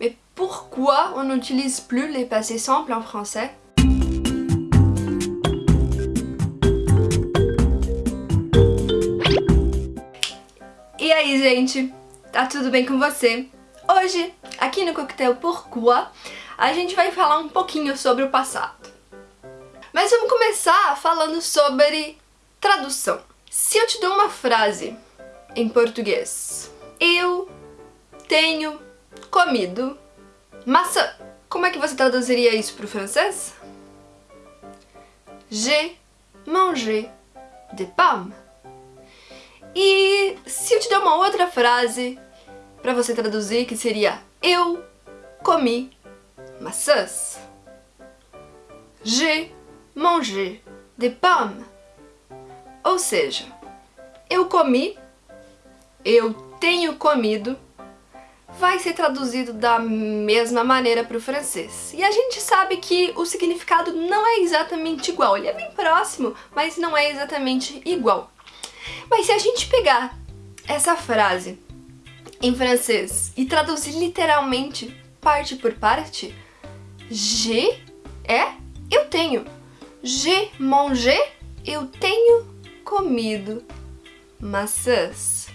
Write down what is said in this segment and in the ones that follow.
Mais pourquoi on n'utilise plus les passés simples en français E aí, gente? Tá tudo bem com você? Hoje, aqui no Coquetel Pourquoi, a gente vai falar um pouquinho sobre o passado. Mas vamos começar falando sobre tradução. Se eu te dou uma frase em português, eu tenho comido maçã, como é que você traduziria isso para o francês? J'ai mangé des pommes. E se eu te der uma outra frase para você traduzir, que seria Eu comi maçãs. J'ai mangé des pommes. Ou seja, eu comi, eu tenho comido, vai ser traduzido da mesma maneira para o francês. E a gente sabe que o significado não é exatamente igual, ele é bem próximo, mas não é exatamente igual. Mas se a gente pegar essa frase em francês e traduzir literalmente parte por parte, j'ai é eu tenho. J'ai mangé, eu tenho comido maçãs.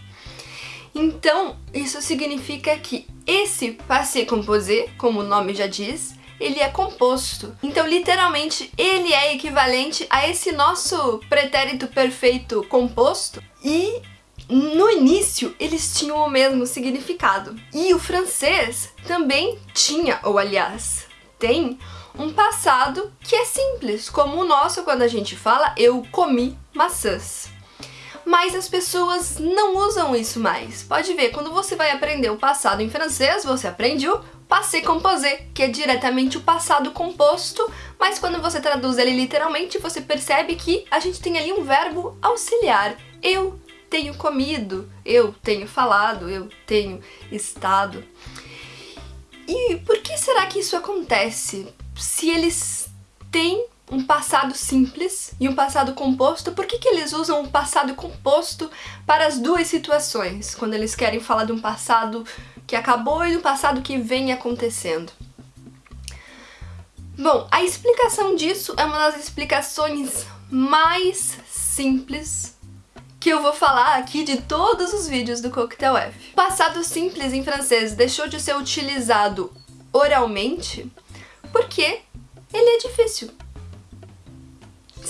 Então, isso significa que esse passé composé, como o nome já diz, ele é composto. Então, literalmente, ele é equivalente a esse nosso pretérito perfeito composto e no início eles tinham o mesmo significado. E o francês também tinha, ou aliás, tem um passado que é simples, como o nosso quando a gente fala eu comi maçãs mas as pessoas não usam isso mais. Pode ver, quando você vai aprender o passado em francês, você aprende o passé composé, que é diretamente o passado composto, mas quando você traduz ele literalmente, você percebe que a gente tem ali um verbo auxiliar. Eu tenho comido, eu tenho falado, eu tenho estado. E por que será que isso acontece? Se eles têm um passado simples e um passado composto, por que, que eles usam o passado composto para as duas situações, quando eles querem falar de um passado que acabou e do passado que vem acontecendo? Bom, a explicação disso é uma das explicações mais simples que eu vou falar aqui de todos os vídeos do Coquetel F. O passado simples em francês deixou de ser utilizado oralmente porque ele é difícil.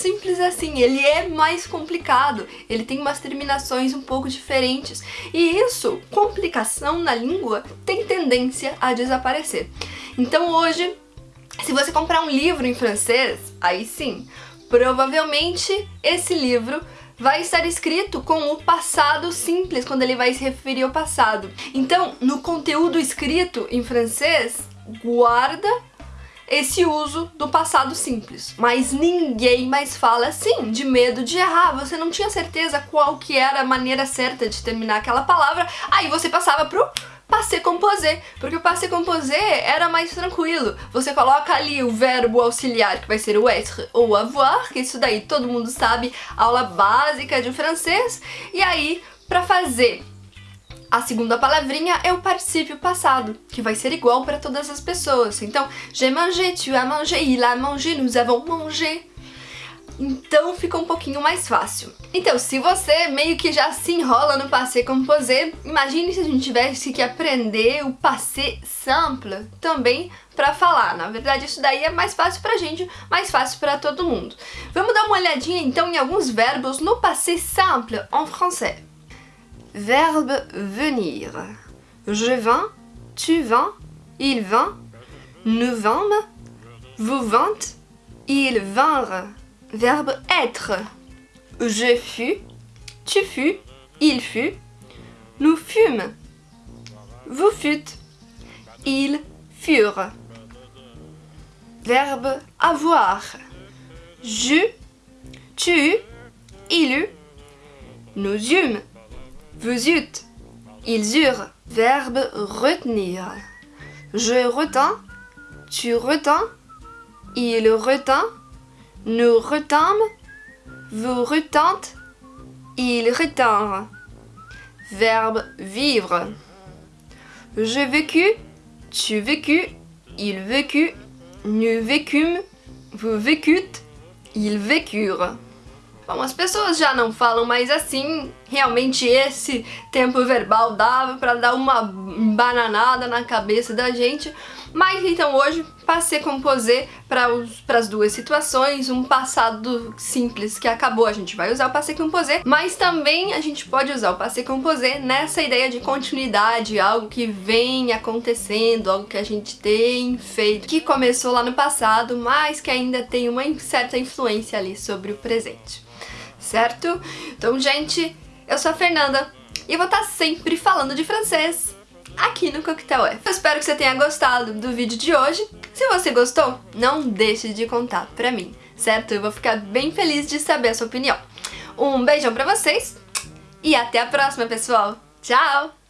Simples assim, ele é mais complicado, ele tem umas terminações um pouco diferentes. E isso, complicação na língua, tem tendência a desaparecer. Então hoje, se você comprar um livro em francês, aí sim, provavelmente esse livro vai estar escrito com o passado simples, quando ele vai se referir ao passado. Então, no conteúdo escrito em francês, guarda esse uso do passado simples. Mas ninguém mais fala assim, de medo de errar. Você não tinha certeza qual que era a maneira certa de terminar aquela palavra, aí você passava pro passé composé, porque o passé composé era mais tranquilo. Você coloca ali o verbo auxiliar, que vai ser o être ou avoir, que isso daí todo mundo sabe, aula básica de francês, e aí, para fazer a segunda palavrinha é o particípio passado, que vai ser igual para todas as pessoas. Então, j'ai mangé, tu as mangé, il a mangé, nous avons mangé. Então fica um pouquinho mais fácil. Então, se você meio que já se enrola no passé composé, imagine se a gente tivesse que aprender o passé simple também para falar. Na verdade, isso daí é mais fácil pra gente, mais fácil para todo mundo. Vamos dar uma olhadinha então em alguns verbos no passé simple en français. Verbe venir. Je vins, tu vins, il vint, nous vîmes, vous vîntes, ils vinrent. Verbe être. Je fus, tu fus, il fut, nous fûmes, vous fûtes, ils furent. Verbe avoir. Je, tu, il eut, nous eûmes, vous eûtes, ils eurent. Verbe retenir. Je retins, tu retins, il retint, nous retînmes, vous retîntes, ils retinrent. Verbe vivre. Je vécus, tu vécu, il vécu, nous vécûmes, vous vécûtes, ils vécurent. As pessoas já não falam mais assim, realmente esse tempo verbal dava para dar uma bananada na cabeça da gente, mas então hoje passei composé para as duas situações, um passado simples que acabou, a gente vai usar o passé composé, mas também a gente pode usar o passé composé nessa ideia de continuidade, algo que vem acontecendo, algo que a gente tem feito, que começou lá no passado, mas que ainda tem uma certa influência ali sobre o presente certo? Então, gente, eu sou a Fernanda e vou estar sempre falando de francês aqui no Coquetel F. Eu espero que você tenha gostado do vídeo de hoje. Se você gostou, não deixe de contar pra mim, certo? Eu vou ficar bem feliz de saber a sua opinião. Um beijão pra vocês e até a próxima, pessoal! Tchau!